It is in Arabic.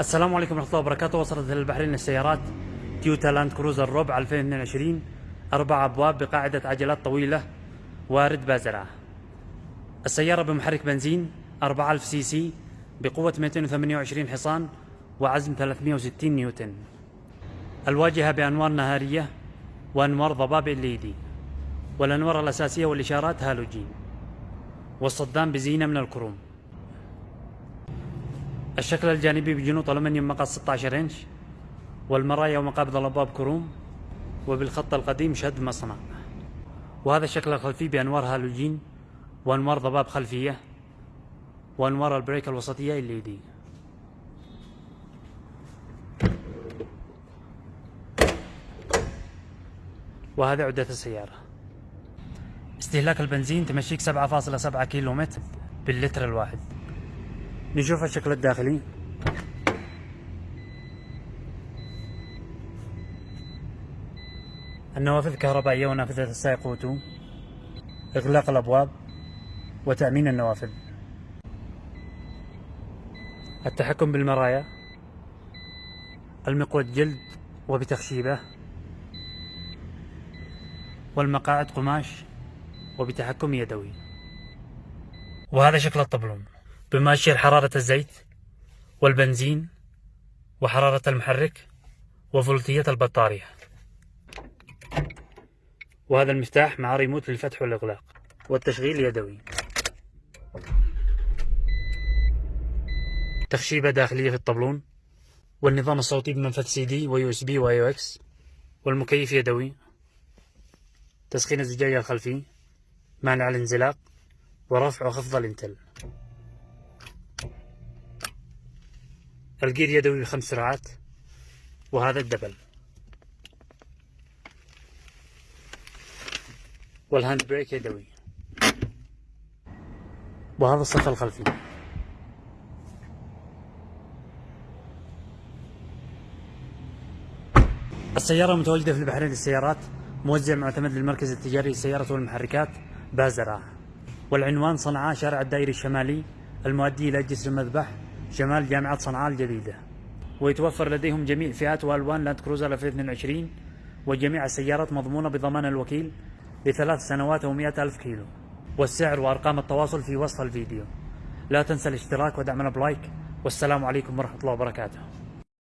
السلام عليكم ورحمة الله وبركاته. وصلت إلى البحرين للسيارات تويوتا لاند كروزر روب 2022 أربع أبواب بقاعدة عجلات طويلة وارد بازرعة. السيارة بمحرك بنزين 4000 سي سي بقوة 228 حصان وعزم 360 نيوتن. الواجهة بأنوار نهارية وأنوار ضباب LED والأنوار الأساسية والإشارات هالوجين. والصدام بزينة من الكروم. الشكل الجانبي بجنوط ألمنيوم مقاس 16 إنش والمرايا ومقابض الأبواب كروم وبالخط القديم شد مصنع. وهذا الشكل الخلفي بأنوار هالوجين وأنوار ضباب خلفية وأنوار ال brake الوسطية LED وهذا عدة السيارة. استهلاك البنزين تمشيك 7.7 كيلو متر باللتر الواحد. نشوف الشكل الداخلي. النوافذ كهربائية ونافذة السائق وتو إغلاق الأبواب وتأمين النوافذ. التحكم بالمرايا. المقود جلد وبتخشيبه. والمقاعد قماش وبتحكم يدوي. وهذا شكل الطبلون بمؤشر حرارة الزيت والبنزين وحرارة المحرك وفولتية البطارية. وهذا المفتاح مع ريموت للفتح والإغلاق والتشغيل يدوي تخشيبة داخلية في الطبلون والنظام الصوتي بمنفذ CD و USB و AUX والمكيف يدوي. تسخين الزجاج الخلفي مانع الانزلاق ورفع وخفض الإنتل. الجير يدوي بخمس سرعات وهذا ال double. وال hand brake يدوي. وهذا الصف الخلفي. السيارة متواجدة في البحرين للسيارات موزع معتمد للمركز التجاري للسيارات والمحركات بازرعة. والعنوان صنعاء شارع الدائري الشمالي المؤدي إلى جسر المذبح شمال جامعة صنعاء الجديدة. ويتوفر لديهم جميع فئات وألوان لاند كروزر 2022 وجميع السيارات مضمونة بضمان الوكيل لثلاث سنوات ومئة ألف كيلو. والسعر وأرقام التواصل في وصف الفيديو. لا تنسى الاشتراك ودعمنا ب like. والسلام عليكم ورحمة الله وبركاته.